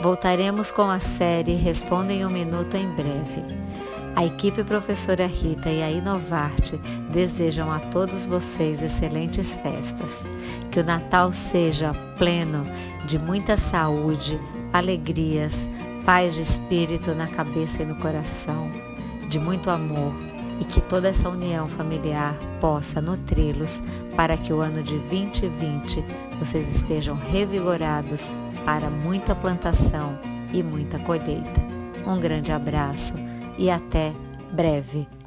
Voltaremos com a série Responda em um Minuto em breve. A equipe professora Rita e a Inovarte desejam a todos vocês excelentes festas. Que o Natal seja pleno de muita saúde, alegrias, paz de espírito na cabeça e no coração, de muito amor e que toda essa união familiar possa nutri-los para que o ano de 2020 vocês estejam revigorados para muita plantação e muita colheita. Um grande abraço e até breve.